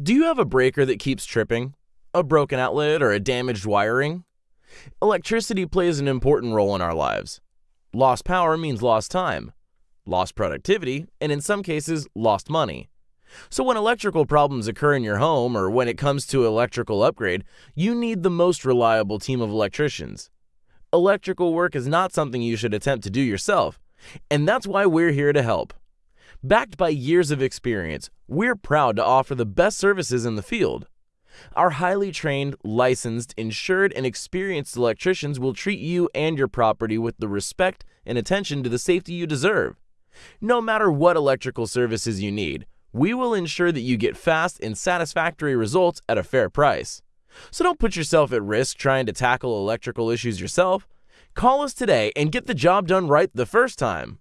Do you have a breaker that keeps tripping? A broken outlet or a damaged wiring? Electricity plays an important role in our lives. Lost power means lost time, lost productivity, and in some cases, lost money. So when electrical problems occur in your home or when it comes to electrical upgrade, you need the most reliable team of electricians. Electrical work is not something you should attempt to do yourself, and that's why we're here to help. Backed by years of experience, we're proud to offer the best services in the field. Our highly trained, licensed, insured, and experienced electricians will treat you and your property with the respect and attention to the safety you deserve. No matter what electrical services you need, we will ensure that you get fast and satisfactory results at a fair price. So don't put yourself at risk trying to tackle electrical issues yourself. Call us today and get the job done right the first time.